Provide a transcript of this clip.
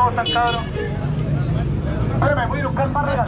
cosas, cabrón. Espérame, voy a ir a buscar parra.